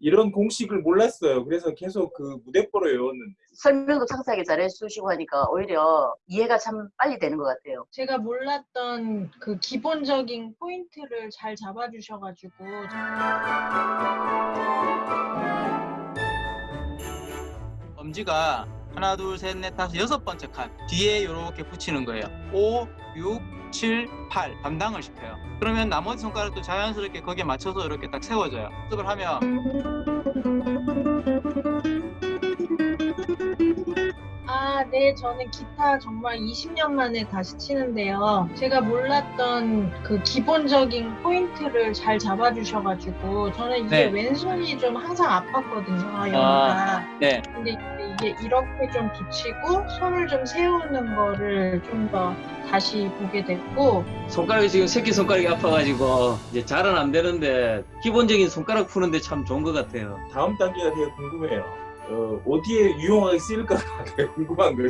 이런 공식을 몰랐어요. 그래서 계속 그 무대뽀로 외웠는데 설명도 상세하게 잘 해주시고 하니까 오히려 이해가 참 빨리 되는 것 같아요. 제가 몰랐던 그 기본적인 포인트를 잘 잡아주셔가지고 엄지가 하나 둘 셋 넷 다섯 여섯 번째 칸. 뒤에 이렇게 붙이는 거예요. 5, 6, 7, 8 담당을 시켜요. 그러면 나머지 손가락도 자연스럽게 거기에 맞춰서 이렇게 딱 세워져요. 연습을 하면 네, 저는 기타 정말 20년 만에 다시 치는데요. 제가 몰랐던 그 기본적인 포인트를 잘 잡아주셔가지고 저는 이게 네. 왼손이 좀 항상 아팠거든요, 여기가. 네 근데 이게 이렇게 좀 붙이고 손을 좀 세우는 거를 좀 더 다시 보게 됐고 손가락이 지금 새끼 손가락이 아파가지고 이제 잘은 안 되는데 기본적인 손가락 푸는데 참 좋은 것 같아요. 다음 단계가 되게 궁금해요. 어, 어디에 유용하게 쓰일까가 되게 궁금한 거지.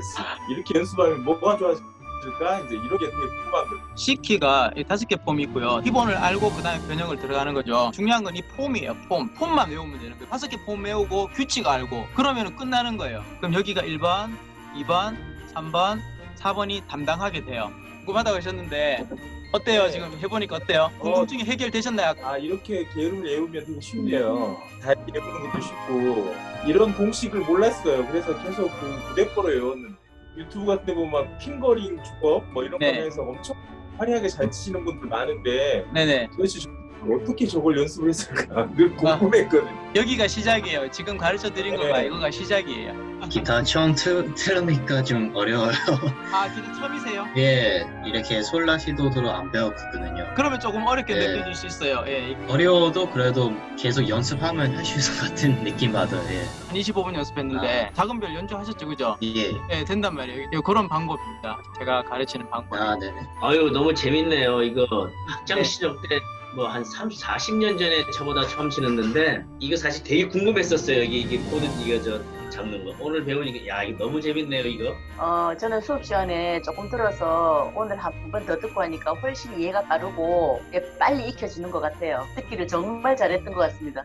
이렇게 연습하면 뭐가 좋아질까? 이제 이런 게 되게 궁금한 거지. C키가 이 다섯 개 폼이 있고요. 기본을 알고 그 다음에 변형을 들어가는 거죠. 중요한 건 이 폼이에요 폼. 폼만 외우면 되는 거예요. 다섯 개 폼 외우고 규칙 알고. 그러면 끝나는 거예요. 그럼 여기가 1번 2번 3번 4번이 담당하게 돼요. 궁금하다고 하셨는데 어때요 네. 지금 해보니까 어때요? 궁금증이 해결되셨나요? 아 이렇게 게으름을 외우면 되게 쉽네요. 다 외우는 것도 쉽고 이런 공식을 몰랐어요. 그래서 계속 그 무대뽀로 외웠는데 유튜브 같은 데 보면 막 핑거링 주법 뭐 이런 네. 거 해서 엄청 화려하게 잘 치시는 분들 많은데 네네 도대체 저- 어떻게 저걸 연습을 했을까 늘 궁금했거든 요. 여기가 시작이에요 지금 가르쳐 드린 네. 거가 이거가 시작이에요 기타 처음 틀, 틀으니까 좀 어려워요. 아 기타 처음이세요? 예, 이렇게 솔라 시도도 안 배웠거든요. 그러면 조금 어렵게 네. 느껴질 수 있어요 예. 어려워도 그래도 계속 연습하면 할수 있을 것 같은 느낌 받아요. 예. 한 25분 연습했는데 작은 별 연주하셨죠 그죠? 예. 예 된단 말이에요 예, 그런 방법입니다 제가 가르치는 방법 아, 네네. 아유 너무 재밌네요. 이거 학창 네. 시절 때 뭐 한 30, 40년 전에 저보다 처음 치는데 이거 사실 되게 궁금했었어요. 이게 이게 코드 이거 저 잡는 거. 오늘 배우니까 야 이거 너무 재밌네요. 이거. 어, 저는 수업 시간에 조금 들어서 오늘 한 번 더 듣고 하니까 훨씬 이해가 빠르고 예, 빨리 익혀지는 것 같아요. 듣기를 정말 잘했던 것 같습니다.